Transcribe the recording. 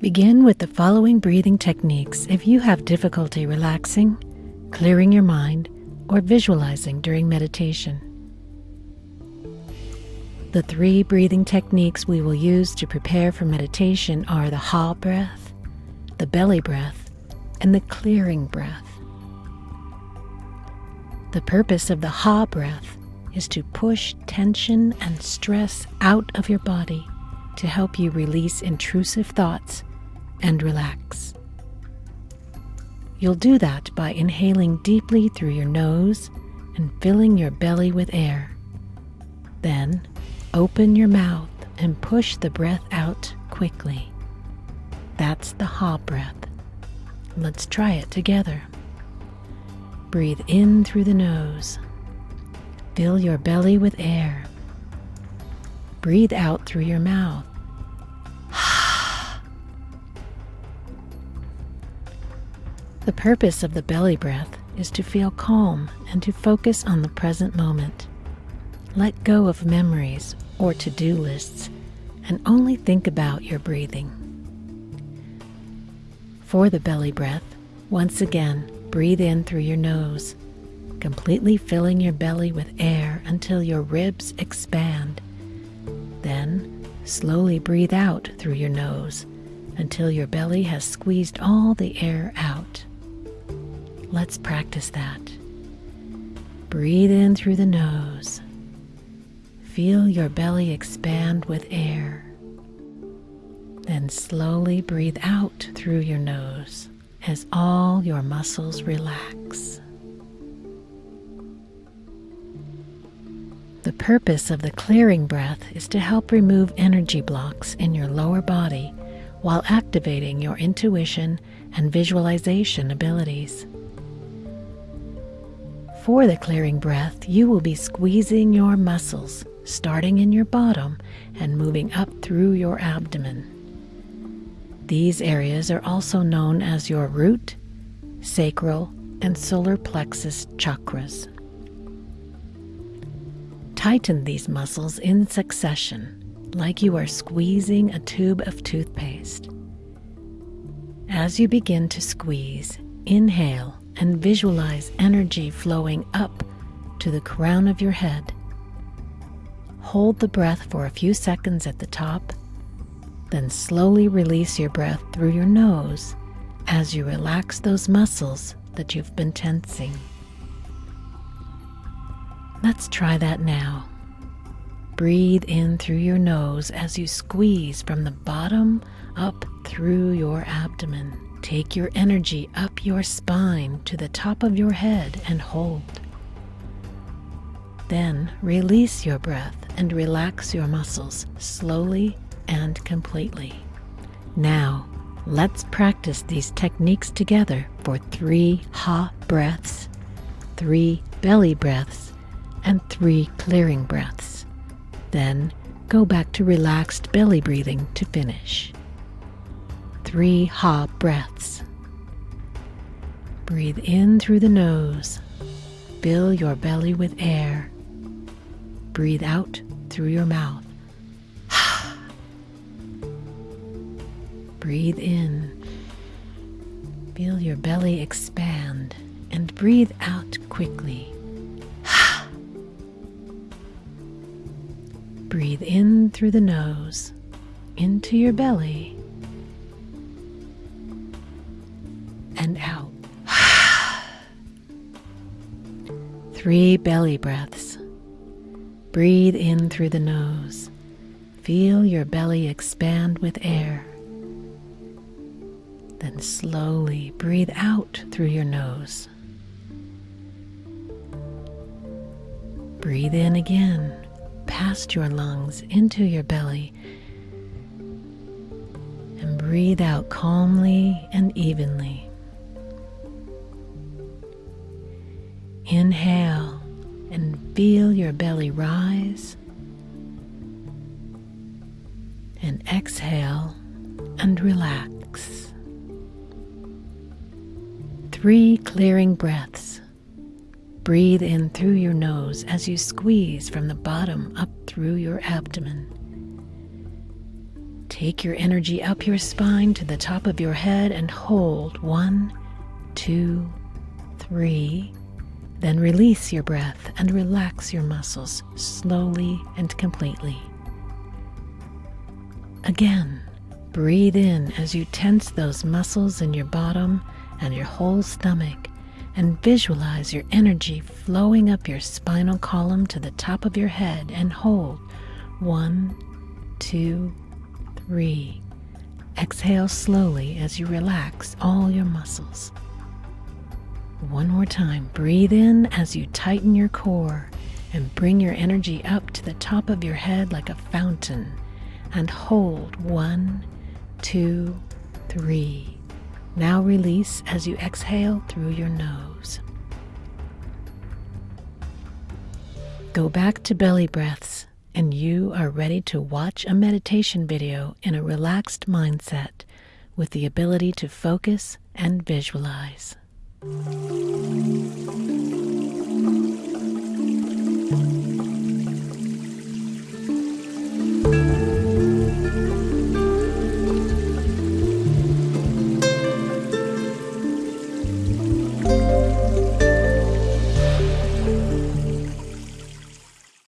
Begin with the following breathing techniques if you have difficulty relaxing, clearing your mind, or visualizing during meditation. The three breathing techniques we will use to prepare for meditation are the ha breath, the belly breath, and the clearing breath. The purpose of the ha breath is to push tension and stress out of your body to help you release intrusive thoughts and relax. You'll do that by inhaling deeply through your nose and filling your belly with air. Then open your mouth and push the breath out quickly. That's the ha breath. Let's try it together. Breathe in through the nose. Fill your belly with air. Breathe out through your mouth. The purpose of the belly breath is to feel calm and to focus on the present moment. Let go of memories or to do lists and only think about your breathing. For the belly breath, once again, breathe in through your nose, completely filling your belly with air until your ribs expand. Then, slowly breathe out through your nose until your belly has squeezed all the air out. Let's practice that. Breathe in through the nose. Feel your belly expand with air. Then slowly breathe out through your nose as all your muscles relax. The purpose of the clearing breath is to help remove energy blocks in your lower body while activating your intuition and visualization abilities. For the clearing breath, you will be squeezing your muscles, starting in your bottom and moving up through your abdomen. These areas are also known as your root, sacral, and solar plexus chakras. Tighten these muscles in succession, like you are squeezing a tube of toothpaste. As you begin to squeeze, inhale and visualize energy flowing up to the crown of your head. Hold the breath for a few seconds at the top then slowly release your breath through your nose as you relax those muscles that you've been tensing. Let's try that now. Breathe in through your nose as you squeeze from the bottom up through your abdomen. Take your energy up your spine to the top of your head and hold. Then release your breath and relax your muscles slowly and completely. Now, let's practice these techniques together for three ha breaths, three belly breaths, and three clearing breaths. Then go back to relaxed belly breathing to finish. Three ha breaths. Breathe in through the nose. Fill your belly with air. Breathe out through your mouth. Breathe in. Feel your belly expand and breathe out quickly. Breathe in through the nose into your belly and out. Three belly breaths. Breathe in through the nose. Feel your belly expand with air. Then slowly breathe out through your nose. Breathe in again, past your lungs into your belly. And breathe out calmly and evenly. Inhale and feel your belly rise. And exhale and relax three clearing breaths. Breathe in through your nose as you squeeze from the bottom up through your abdomen. Take your energy up your spine to the top of your head and hold one, two, three. Then release your breath and relax your muscles slowly and completely. Again, breathe in as you tense those muscles in your bottom and your whole stomach and visualize your energy flowing up your spinal column to the top of your head and hold one, two, three. Exhale slowly as you relax all your muscles. One more time, breathe in as you tighten your core and bring your energy up to the top of your head like a fountain and hold one, two, three. Now release as you exhale through your nose. Go back to belly breaths and you are ready to watch a meditation video in a relaxed mindset with the ability to focus and visualize.